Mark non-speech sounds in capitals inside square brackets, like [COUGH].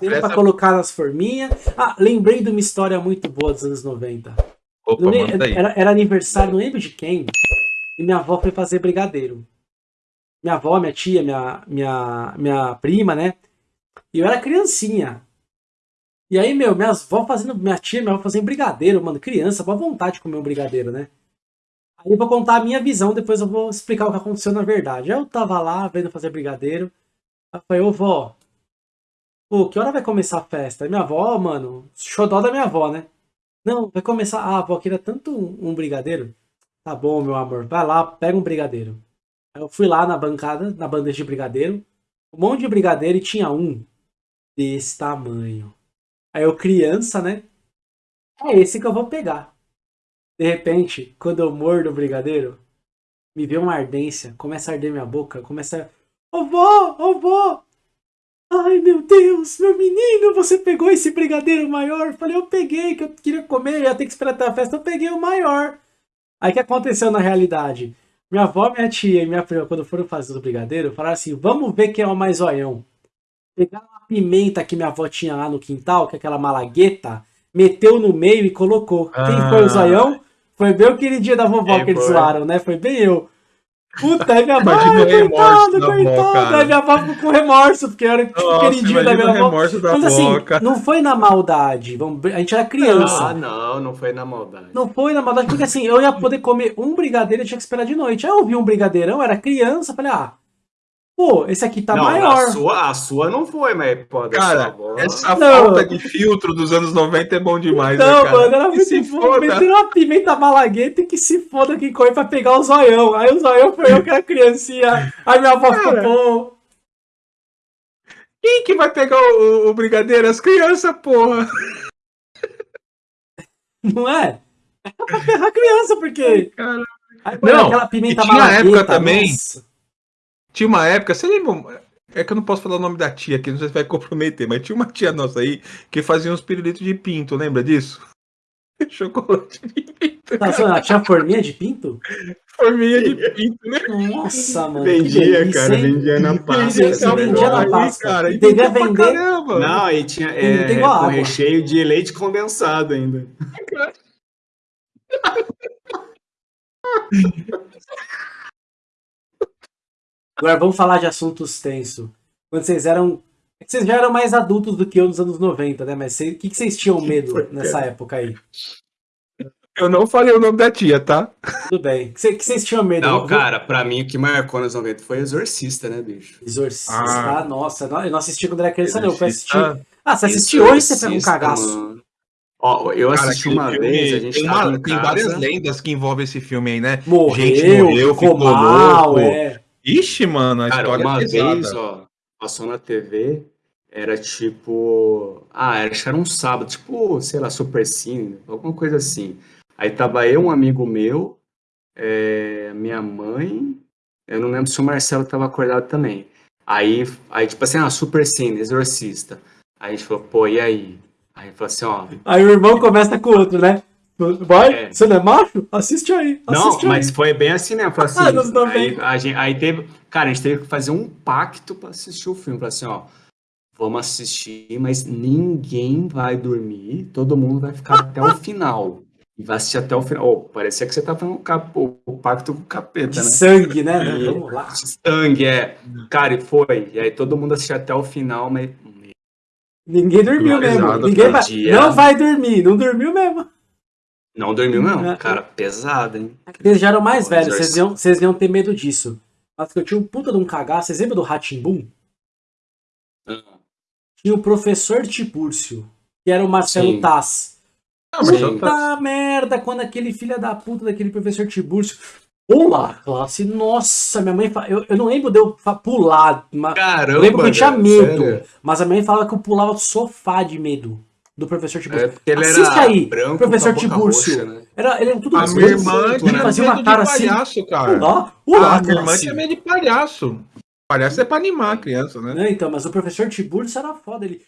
Essa... pra colocar nas forminhas. Ah, lembrei de uma história muito boa dos anos 90. Opa, era, era, aniversário, não lembro de quem, e minha avó foi fazer brigadeiro. Minha avó, minha tia, minha, minha, minha prima, né? E eu era criancinha. E aí, meu, minhas avó fazendo, minha tia, minha avó fazendo brigadeiro, mano, criança, boa vontade de comer um brigadeiro, né? Aí eu vou contar a minha visão, depois eu vou explicar o que aconteceu na verdade. Eu tava lá, vendo fazer brigadeiro. Aí eu falei, ô vó, pô, que hora vai começar a festa? Minha avó, mano, xodó da minha avó, né? Não, vai começar. Ah, avó, queria tanto um, um brigadeiro. Tá bom, meu amor, vai lá, pega um brigadeiro. Aí eu fui lá na bancada, na bandeja de brigadeiro, um monte de brigadeiro e tinha um desse tamanho. Aí eu, criança, né? É esse que eu vou pegar. De repente, quando eu mordo o brigadeiro, me vê uma ardência, começa a arder minha boca, começa a... Ô vó, ô vó! Ai meu Deus, meu menino, você pegou esse brigadeiro maior? Eu falei, eu peguei, que eu queria comer, ia ter que esperar até a festa, eu peguei o maior. Aí o que aconteceu na realidade? Minha avó, minha tia e minha prima, quando foram fazer o brigadeiro, falaram assim, vamos ver quem é o mais zoião. Pegaram a pimenta que minha avó tinha lá no quintal, que é aquela malagueta, meteu no meio e colocou. Ah. Quem foi o zoião? Foi bem o queridinho da vovó é, que eles zoaram, né? Foi bem eu. Puta, aí minha avó, coitado, coitado. Aí minha avó ficou com remorso, porque era tipo Nossa, queridinho da minha avó. Da Mas assim, não foi na maldade. A gente era criança. Ah, não, não foi na maldade. Não foi na maldade, porque assim, eu ia poder comer um brigadeiro e tinha que esperar de noite. Aí eu vi um brigadeirão, era criança, falei, ah, Pô, esse aqui tá não, maior. A sua, a sua não foi, mas pô, Cara, essa não. falta de filtro dos anos 90 é bom demais, não, né, cara? mano, era muito se foda. Meteram uma pimenta malagueta e que se foda quem corre pra pegar o zoião. Aí o zoião foi eu que era criancinha. Aí minha avó ficou, pô... Quem que vai pegar o, o brigadeiro? As crianças, porra. Não é? É pra ferrar a criança, porque... Cara... Aí, não, aquela pimenta tinha malagueta, época também... Nossa tinha uma época, você lembra? É que eu não posso falar o nome da tia aqui, não sei se vai comprometer, mas tinha uma tia nossa aí que fazia uns pirulitos de pinto, lembra disso? [LAUGHS] Chocolate de pinto. Tá, tinha forminha de pinto? Forminha de pinto, né? Nossa, mano. Vendia, cara, vendia na pasta. Vendia, vendia na pasta. Cara, e devia vender. Caramba. Não, e tinha é, com água. recheio de leite condensado ainda. [LAUGHS] [LAUGHS] Agora vamos falar de assuntos tensos. Quando vocês eram. É vocês já eram mais adultos do que eu nos anos 90, né? Mas o que, que vocês tinham medo nessa época aí? Eu não falei o nome da tia, tá? Tudo bem. O que, que vocês tinham medo? Não, cara, pra mim o que marcou nos 90 foi Exorcista, né, bicho? Exorcista, ah, nossa. Eu não assisti quando era criança, não. Eu assisti... Ah, você assistiu hoje você pega um cagaço. Mano. Ó, eu assisti Cara, uma filme, vez, a gente tem, uma, tem várias lendas que envolvem esse filme aí, né? Morreu, gente morreu, ficou, ficou mal, louco. É. Ixi, mano, a Cara, história uma é vez, ó, passou na TV, era tipo. Ah, acho que era um sábado, tipo, sei lá, Super Cine, alguma coisa assim. Aí tava eu, um amigo meu, é, minha mãe, eu não lembro se o Marcelo tava acordado também. Aí, aí tipo assim, ah, Super Cine, Exorcista. Aí a gente falou, pô, e aí? Aí falou assim, ó. Aí o irmão começa com o outro, né? Vai, é. você não é macho? Assiste aí. Assiste não, aí. mas foi bem assim, né? Foi assim, ah, aí, a gente, aí teve. Cara, a gente teve que fazer um pacto pra assistir o filme. Falei assim, ó. Vamos assistir, mas ninguém vai dormir. Todo mundo vai ficar até o final. E vai assistir até o final. Oh, parecia que você tá fazendo o, o pacto com o capeta, De né? sangue, né? E, Vamos lá. Sangue, é. Cara, e foi. E aí todo mundo assistiu até o final, mas. Ninguém dormiu mesmo. Ninguém vai... Não vai dormir. Não dormiu mesmo. Não dormiu, não. É. Cara, pesado, hein? Eles já eram mais velhos, vocês iam, vocês iam ter medo disso. Mas que eu tinha um puta de um cagaço. Vocês lembram do Ratimbum? Uhum. Tinha o professor Tibúrcio, que era o Marcelo Sim. Tass. Ah, puta merda, quando aquele filho da puta daquele professor Tibúrcio. Olá, classe. Nossa, minha mãe. Eu, eu não lembro de eu pular. Caramba, eu lembro que eu tinha medo. Sério? Mas a mãe falava que eu pulava do sofá de medo do professor Tibúrcio. É ele Assiste aí, branco, professor Tibúrcio. Né? Era, ele era tudo A minha irmã tinha fazia uma cara assim. Palhaço, cara. Olá, olá, a minha irmã tinha medo de palhaço. Palhaço é pra animar a criança, né? Não, então, mas o professor Tibúrcio era foda. Ele